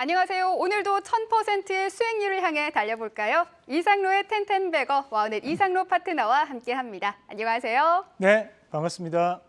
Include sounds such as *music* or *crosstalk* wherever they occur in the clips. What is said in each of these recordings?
안녕하세요. 오늘도 1000%의 수익률을 향해 달려볼까요? 이상로의 텐텐베거 와우넷 이상로 파트너와 함께합니다. 안녕하세요. 네, 반갑습니다.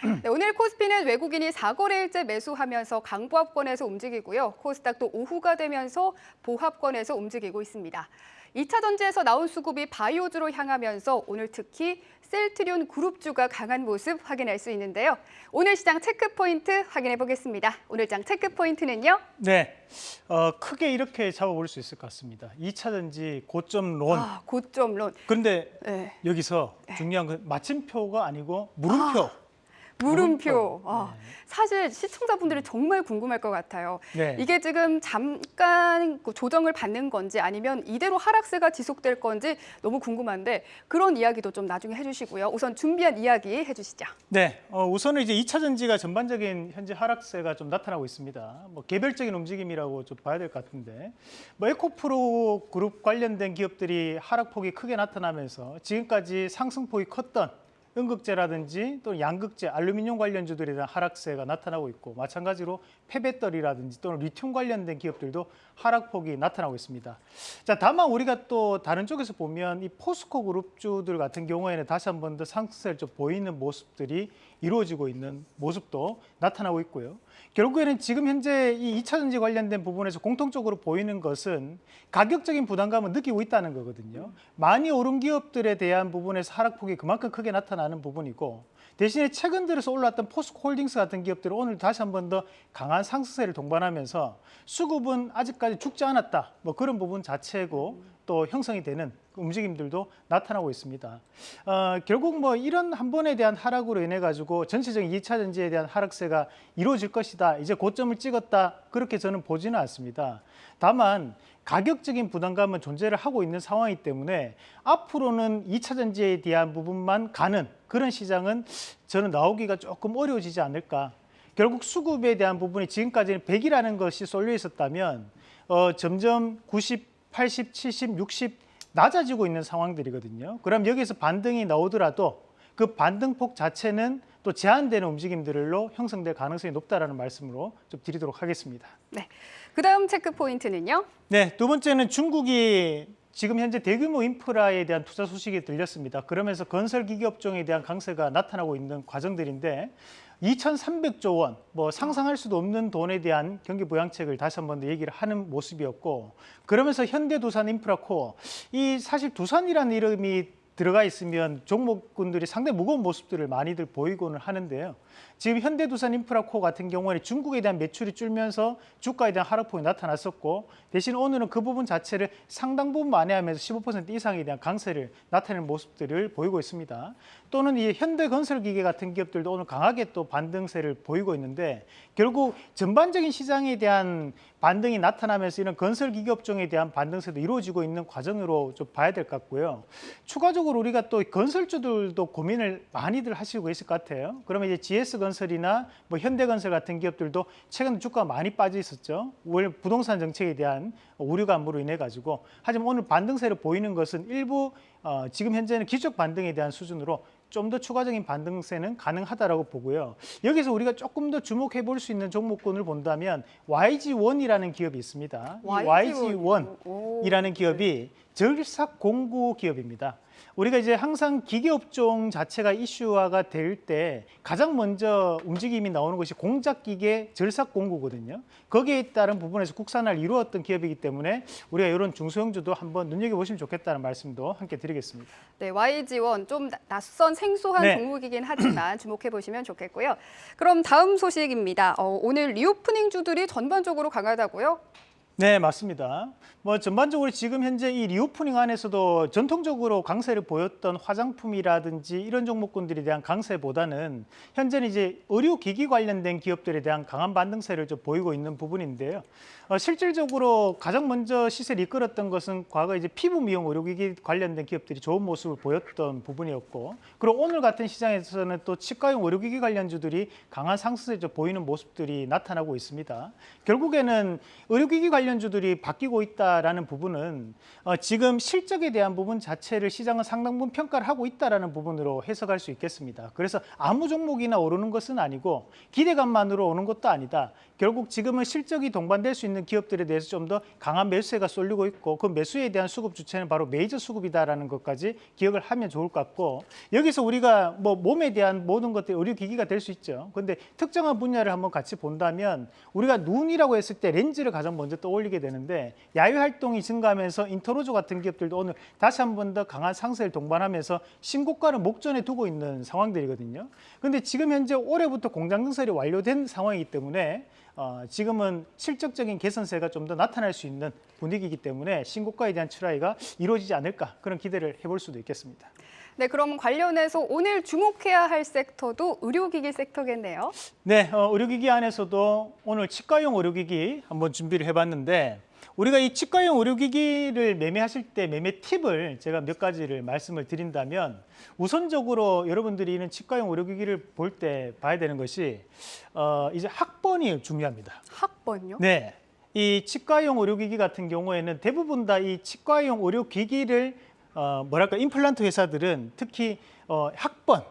*clears throat* 네, 오늘 코스피는 외국인이 4거래일째 매수하면서 강보합권에서 움직이고요. 코스닥도 오후가 되면서 보합권에서 움직이고 있습니다. 2차 전지에서 나온 수급이 바이오주로 향하면서 오늘 특히 셀트리온 그룹주가 강한 모습 확인할 수 있는데요. 오늘 시장 체크 포인트 확인해 보겠습니다. 오늘 장 체크 포인트는요. 네, 어, 크게 이렇게 잡아볼 수 있을 것 같습니다. 2차 전지 고점 론. 아, 고점론. 그런데 네. 여기서 중요한 건 마침표가 아니고 물음표. 물음표. 물음표. 아, 네. 사실 시청자분들이 정말 궁금할 것 같아요. 네. 이게 지금 잠깐 그 조정을 받는 건지 아니면 이대로 하락세가 지속될 건지 너무 궁금한데 그런 이야기도 좀 나중에 해주시고요. 우선 준비한 이야기 해주시죠. 네, 어, 우선은 이제 2차 전지가 전반적인 현재 하락세가 좀 나타나고 있습니다. 뭐 개별적인 움직임이라고 좀 봐야 될 것 같은데, 뭐 에코프로 그룹 관련된 기업들이 하락폭이 크게 나타나면서 지금까지 상승폭이 컸던 음극재라든지 또는 양극재, 알루미늄 관련주들에 대한 하락세가 나타나고 있고 마찬가지로 폐배터리라든지 또는 리튬 관련된 기업들도 하락폭이 나타나고 있습니다. 자, 다만 우리가 또 다른 쪽에서 보면 이 포스코 그룹주들 같은 경우에는 다시 한 번 더 상승세를 좀 보이는 모습들이 이루어지고 있는 모습도 나타나고 있고요. 결국에는 지금 현재 이 2차 전지 관련된 부분에서 공통적으로 보이는 것은 가격적인 부담감을 느끼고 있다는 거거든요. 많이 오른 기업들에 대한 부분에서 하락폭이 그만큼 크게 나타나는 부분이고 대신에 최근 들어서 올랐던 포스코 홀딩스 같은 기업들은 오늘 다시 한 번 더 강한 상승세를 동반하면서 수급은 아직까지 죽지 않았다. 뭐 그런 부분 자체고 또 형성이 되는 그 움직임들도 나타나고 있습니다. 어, 결국 뭐 이런 한 번에 대한 하락으로 인해 가지고 전체적인 2차 전지에 대한 하락세가 이루어질 것이다. 이제 고점을 찍었다. 그렇게 저는 보지는 않습니다. 다만 가격적인 부담감은 존재를 하고 있는 상황이기 때문에 앞으로는 2차 전지에 대한 부분만 가는 그런 시장은 저는 나오기가 조금 어려워지지 않을까. 결국 수급에 대한 부분이 지금까지는 100이라는 것이 쏠려 있었다면 어, 점점 90, 80, 70, 60 낮아지고 있는 상황들이거든요. 그럼 여기서 반등이 나오더라도 그 반등폭 자체는 또 제한되는 움직임들로 형성될 가능성이 높다라는 말씀으로 좀 드리도록 하겠습니다. 네. 그 다음 체크 포인트는요. 네, 두 번째는 중국이 지금 현재 대규모 인프라에 대한 투자 소식이 들렸습니다. 그러면서 건설 기기 업종에 대한 강세가 나타나고 있는 과정들인데 2,300조 원, 뭐 상상할 수도 없는 돈에 대한 경기 부양책을 다시 한 번 더 얘기를 하는 모습이었고 그러면서 현대두산 인프라코어 이 사실 두산이라는 이름이 들어가 있으면 종목군들이 상당히 무거운 모습들을 많이들 보이고는 하는데요. 지금 현대두산 인프라코 같은 경우에는 중국에 대한 매출이 줄면서 주가에 대한 하락폭이 나타났었고 대신 오늘은 그 부분 자체를 상당 부분 만회하면서 15% 이상에 대한 강세를 나타내는 모습들을 보이고 있습니다. 또는 이 현대건설기계 같은 기업들도 오늘 강하게 또 반등세를 보이고 있는데 결국 전반적인 시장에 대한 반등이 나타나면서 이런 건설기계 업종에 대한 반등세도 이루어지고 있는 과정으로 좀 봐야 될 것 같고요. 추가적으로 우리가 또 건설주들도 고민을 많이들 하시고 계실 것 같아요. 그러면 이제 GS 건설이나 뭐 현대건설 같은 기업들도 최근 주가가 많이 빠져 있었죠. 월 부동산 정책에 대한 우려 감으로 인해 가지고 하지만 오늘 반등세를 보이는 것은 일부 어, 지금 현재는 기적 반등에 대한 수준으로 좀 더 추가적인 반등세는 가능하다라고 보고요. 여기서 우리가 조금 더 주목해 볼 수 있는 종목군을 본다면 YG1이라는 기업이 있습니다. 이 YG1. YG1이라는 기업이 절삭 공구 기업입니다. 우리가 이제 항상 기계업종 자체가 이슈화가 될 때 가장 먼저 움직임이 나오는 것이 공작기계 절삭 공구거든요. 거기에 따른 부분에서 국산화를 이루었던 기업이기 때문에 우리가 이런 중소형주도 한번 눈여겨보시면 좋겠다는 말씀도 함께 드리겠습니다. 네, YG1 좀 나- 낯선 생소한 네. 종목이긴 하지만 *clears throat* 주목해 보시면 좋겠고요. 그럼 다음 소식입니다. 어, 오늘 reopening 주들이 전반적으로 강하다고요? 네, 맞습니다. 뭐 전반적으로 지금 현재 이 reopening 안에서도 전통적으로 강세를 보였던 화장품이라든지 이런 종목군들에 대한 강세보다는 현재는 이제 의료기기 관련된 기업들에 대한 강한 반등세를 좀 보이고 있는 부분인데요. 어, 실질적으로 가장 먼저 시세를 이끌었던 것은 과거 이제 피부 미용 의료기기 관련된 기업들이 좋은 모습을 보였던 부분이었고, 그리고 오늘 같은 시장에서는 또 치과용 의료기기 관련주들이 강한 상승세 좀 보이는 모습들이 나타나고 있습니다. 결국에는 의료기기 관련 관련주들이 바뀌고 있다라는 부분은 어, 지금 실적에 대한 부분 자체를 시장은 상당 부분 평가를 하고 있다라는 부분으로 해석할 수 있겠습니다. 그래서 아무 종목이나 오르는 것은 아니고 기대감만으로 오는 것도 아니다. 결국 지금은 실적이 동반될 수 있는 기업들에 대해서 좀 더 강한 매수세가 쏠리고 있고 그 매수에 대한 수급 주체는 바로 메이저 수급이다라는 것까지 기억을 하면 좋을 것 같고 여기서 우리가 뭐 몸에 대한 모든 것들이 의료기기가 될 수 있죠. 근데 특정한 분야를 한번 같이 본다면 우리가 눈이라고 했을 때 렌즈를 가장 먼저 떠올리 게 되는데 야외 활동이 증가하면서 인터로조 같은 기업들도 오늘 다시 한 번 더 강한 상승을 동반하면서 신고가를 목전에 두고 있는 상황들이거든요. 근데 지금 현재 올해부터 공장 증설이 완료된 상황이기 때문에 어, 지금은 실적적인 개선세가 좀 더 나타날 수 있는 분위기이기 때문에 신고가에 대한 출하가 이루어지지 않을까 그런 기대를 해볼 수도 있겠습니다. 네, 그럼 관련해서 오늘 주목해야 할 섹터도 의료기기 섹터겠네요. 네, 어, 의료기기 안에서도 오늘 치과용 의료기기 한번 준비를 해봤는데 우리가 이 치과용 의료기기를 매매하실 때 매매 팁을 제가 몇 가지를 말씀을 드린다면 우선적으로 여러분들이 이런 치과용 의료기기를 볼 때 봐야 되는 것이 어, 이제 학번이 중요합니다. 학번요? 네. 이 치과용 의료기기 같은 경우에는 대부분 다 이 치과용 의료기기를 어, 뭐랄까 임플란트 회사들은 특히 어, 학번,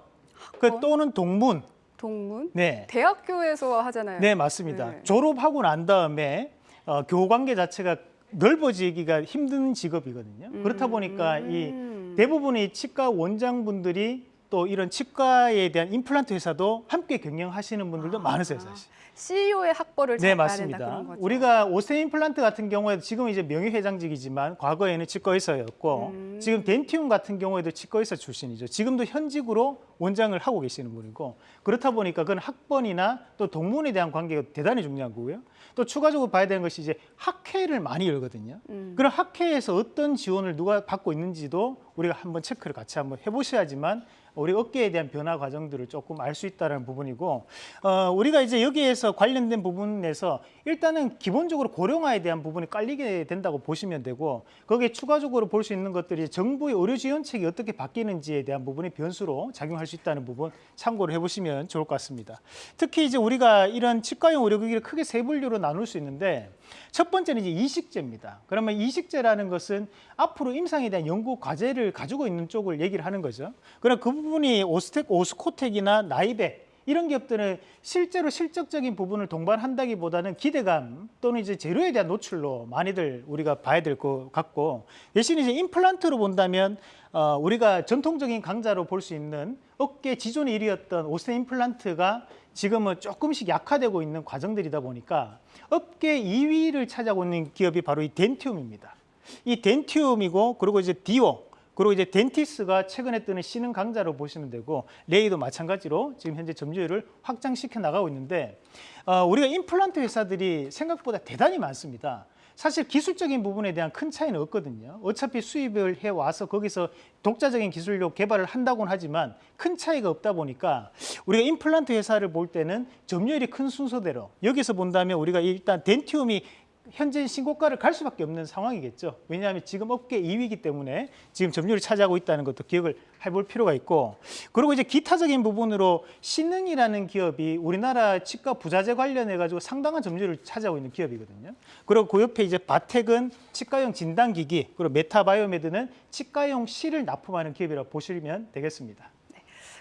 그 학번? 또는 동문, 동문? 네, 대학교에서 하잖아요. 네 맞습니다. 네. 졸업하고 난 다음에 어, 교우 관계 자체가 넓어지기가 힘든 직업이거든요. 그렇다 보니까 이 음. 대부분의 치과 원장분들이 또 이런 치과에 대한 임플란트 회사도 함께 경영하시는 분들도 많으세요, 사실. CEO의 학벌을 네, 맞습니다. 우리가 오세 임플란트 같은 경우에도 지금 이제 명예회장직이지만 과거에는 치과의사였고 음. 지금 덴티움 같은 경우에도 치과의사 출신이죠. 지금도 현직으로 원장을 하고 계시는 분이고 그렇다 보니까 그건 학번이나 또 동문에 대한 관계가 대단히 중요한 거고요. 또 추가적으로 봐야 되는 것이 이제 학회를 많이 열거든요. 음. 그럼 학회에서 어떤 지원을 누가 받고 있는지도 우리가 한번 체크를 같이 한번 해보셔야지만 우리 업계에 대한 변화 과정들을 조금 알 수 있다는 부분이고 어, 우리가 이제 여기에서 관련된 부분에서 일단은 기본적으로 고령화에 대한 부분이 깔리게 된다고 보시면 되고 거기에 추가적으로 볼 수 있는 것들이 정부의 의료 지원책이 어떻게 바뀌는지에 대한 부분이 변수로 작용할 수 있다는 부분 참고를 해보시면 좋을 것 같습니다. 특히 이제 우리가 이런 치과용 의료기기를 크게 세 분류로 나눌 수 있는데 첫 번째는 이제 이식제입니다. 그러면 이식제라는 것은 앞으로 임상에 대한 연구 과제를 가지고 있는 쪽을 얘기를 하는 거죠. 그럼 그 부분이 오스텍, 오스코텍이나 나이백 이런 기업들은 실제로 실적적인 부분을 동반한다기보다는 기대감 또는 이제 재료에 대한 노출로 많이들 우리가 봐야 될 것 같고 대신 이제 임플란트로 본다면 어, 우리가 전통적인 강자로 볼 수 있는 업계 지존의 1위였던 오스테 임플란트가 지금은 조금씩 약화되고 있는 과정들이다 보니까 업계 2위를 차지하고 있는 기업이 바로 이 덴티움입니다. 이 덴티움이고 그리고 이제 디오 그리고 이제 덴티스가 최근에 뜨는 신흥 강자로 보시면 되고 레이도 마찬가지로 지금 현재 점유율을 확장시켜 나가고 있는데 어, 우리가 임플란트 회사들이 생각보다 대단히 많습니다. 사실 기술적인 부분에 대한 큰 차이는 없거든요. 어차피 수입을 해 와서 거기서 독자적인 기술력 개발을 한다고는 하지만 큰 차이가 없다 보니까 우리가 임플란트 회사를 볼 때는 점유율이 큰 순서대로 여기서 본다면 우리가 일단 덴티움이 현재 신고가를 갈 수밖에 없는 상황이겠죠. 왜냐하면 지금 업계 2위이기 때문에 지금 점유율을 차지하고 있다는 것도 기억을 해볼 필요가 있고 그리고 이제 기타적인 부분으로 신흥이라는 기업이 우리나라 치과 부자재 관련해 가지고 상당한 점유율을 차지하고 있는 기업이거든요. 그리고 그 옆에 이제 바텍은 치과용 진단기기 그리고 메타바이오메드는 치과용 실을 납품하는 기업이라고 보시면 되겠습니다.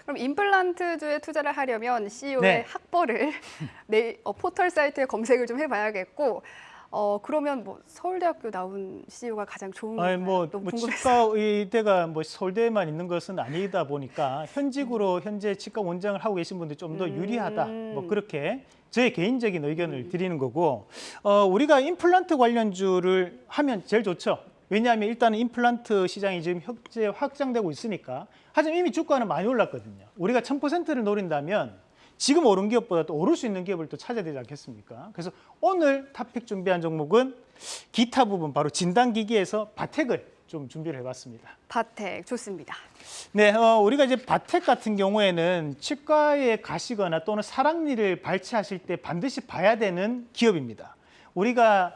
그럼 임플란트주에 투자를 하려면 CEO의 네. 학벌을 *laughs* 내 어, 포털 사이트에 검색을 좀 해봐야겠고 어 그러면 뭐 서울대학교 나온 CEO가 가장 좋은 아니 건가요? 뭐, 뭐. 치과 의대가 뭐 서울대에만 있는 것은 아니다 보니까 현직으로 현재 치과 원장을 하고 계신 분들이 좀더 음. 유리하다. 뭐 그렇게 저의 개인적인 의견을 드리는 거고 어, 우리가 임플란트 관련주를 하면 제일 좋죠. 왜냐하면 일단은 임플란트 시장이 지금 현재 확장되고 있으니까 하지만 이미 주가는 많이 올랐거든요. 우리가 1000%를 노린다면 지금 오른 기업보다 또 오를 수 있는 기업을 또 찾아야 되지 않겠습니까? 그래서 오늘 탑픽 준비한 종목은 기타 부분 바로 진단기기에서 바텍을 좀 준비를 해봤습니다. 바텍 좋습니다. 네, 어, 우리가 이제 바텍 같은 경우에는 치과에 가시거나 또는 사랑니를 발치하실 때 반드시 봐야 되는 기업입니다. 우리가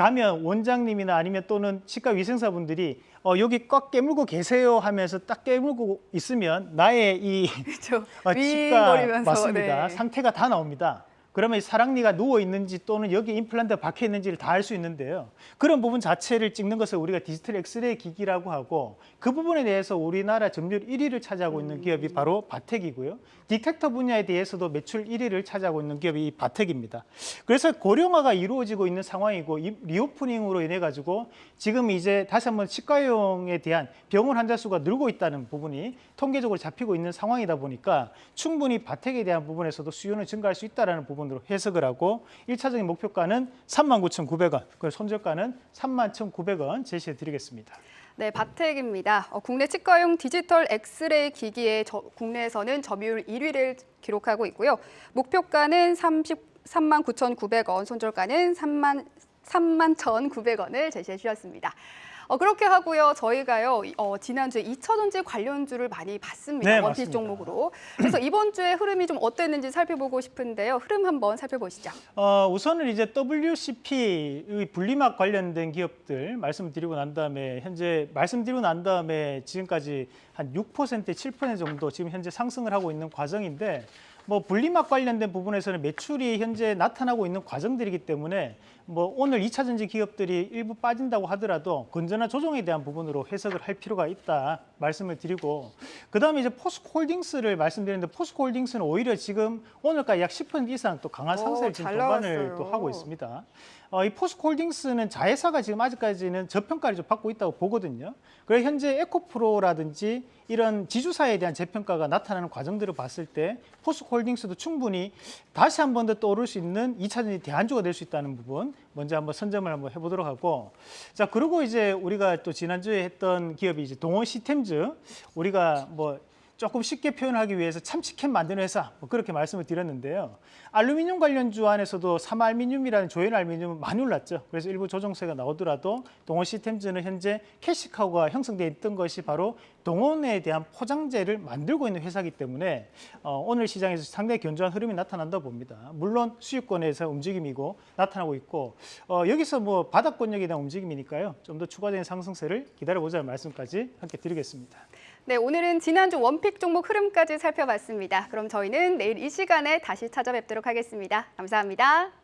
가면 원장님이나 아니면 또는 치과 위생사분들이 어, 여기 꽉 깨물고 계세요 하면서 딱 깨물고 있으면 나의 이 그렇죠. *laughs* 어, 치과 맞습니다. 네. 상태가 다 나옵니다. 그러면 이 사랑니가 누워 있는지 또는 여기 임플란트가 박혀 있는지를 다 알 수 있는데요. 그런 부분 자체를 찍는 것을 우리가 디지털 엑스레이 기기라고 하고 그 부분에 대해서 우리나라 점유율 1위를 차지하고 있는 기업이 바로 바텍이고요. detector 분야에 대해서도 매출 1위를 차지하고 있는 기업이 이 바텍입니다. 그래서 고령화가 이루어지고 있는 상황이고 이 reopening으로 인해 가지고 지금 이제 다시 한번 치과용에 대한 병원 환자 수가 늘고 있다는 부분이 통계적으로 잡히고 있는 상황이다 보니까 충분히 바텍에 대한 부분에서도 수요는 증가할 수 있다라는 부분 으로 해석을 하고 일차적인 목표가는 39,900원, 그리고 손절가는 31,900원 제시해 드리겠습니다. 네, 바텍입니다. 어, 국내 치과용 디지털 엑스레이 기기의 저- 국내에서는 점유율 1위를 기록하고 있고요. 목표가는 33만 9,900원, 손절가는 3만 3만 1,900원을 제시해 주셨습니다. 어, 그렇게 하고요. 저희가요. 이- 어, 지난주에 2차전지 관련주를 많이 봤습니다. 네, 원피스 맞습니다. 종목으로. 그래서 이번 주에 흐름이 좀 어땠는지 살펴보고 싶은데요. 흐름 한번 살펴보시죠. 어, 우선은 이제 WCP의 분리막 관련된 기업들 말씀드리고 난 다음에 현재 말씀드리고 난 다음에 지금까지 한 6% 7% 정도 지금 현재 상승을 하고 있는 과정인데 뭐 분리막 관련된 부분에서는 매출이 현재 나타나고 있는 과정들이기 때문에 뭐 오늘 2차 전지 기업들이 일부 빠진다고 하더라도 건전한 조정에 대한 부분으로 해석을 할 필요가 있다 말씀을 드리고 그다음에 이제 포스코홀딩스를 말씀드렸는데 포스코홀딩스는 오히려 지금 오늘까지 약 10% 이상 또 강한 오, 상승을 지금 잘 동반을. 또 하고 있습니다. 어, 이 포스코홀딩스는 자회사가 지금 아직까지는 저평가를 좀 받고 있다고 보거든요. 그래서 현재 에코프로라든지 이런 지주사에 대한 재평가가 나타나는 과정들을 봤을 때 포스코홀딩스도 충분히 다시 한 번 더 떠오를 수 있는 2차전지 대안주가 될 수 있다는 부분 먼저 한번 선점을 한번 해보도록 하고. 자 그리고 이제 우리가 또 지난주에 했던 기업이 이제 동원 시스템즈. 우리가 뭐 조금 쉽게 표현하기 위해서 참치캔 만드는 회사 뭐 그렇게 말씀을 드렸는데요. 알루미늄 관련주 안에서도 삼알미늄이라는 조연 알루미늄은 많이 올랐죠. 그래서 일부 조정세가 나오더라도 동원 시스템즈는 현재 캐시카우가 형성돼 있던 것이 바로 동원에 대한 포장재를 만들고 있는 회사이기 때문에 어, 오늘 시장에서 상당히 견조한 흐름이 나타난다 봅니다. 물론 수익권에서 움직임이고 나타나고 있고 어, 여기서 뭐 바닥권역에 대한 움직임이니까요. 좀 더 추가적인 상승세를 기다려보자는 말씀까지 함께 드리겠습니다. 네, 오늘은 지난주 원픽 종목 흐름까지 살펴봤습니다. 그럼 저희는 내일 이 시간에 다시 찾아뵙도록 하겠습니다. 감사합니다.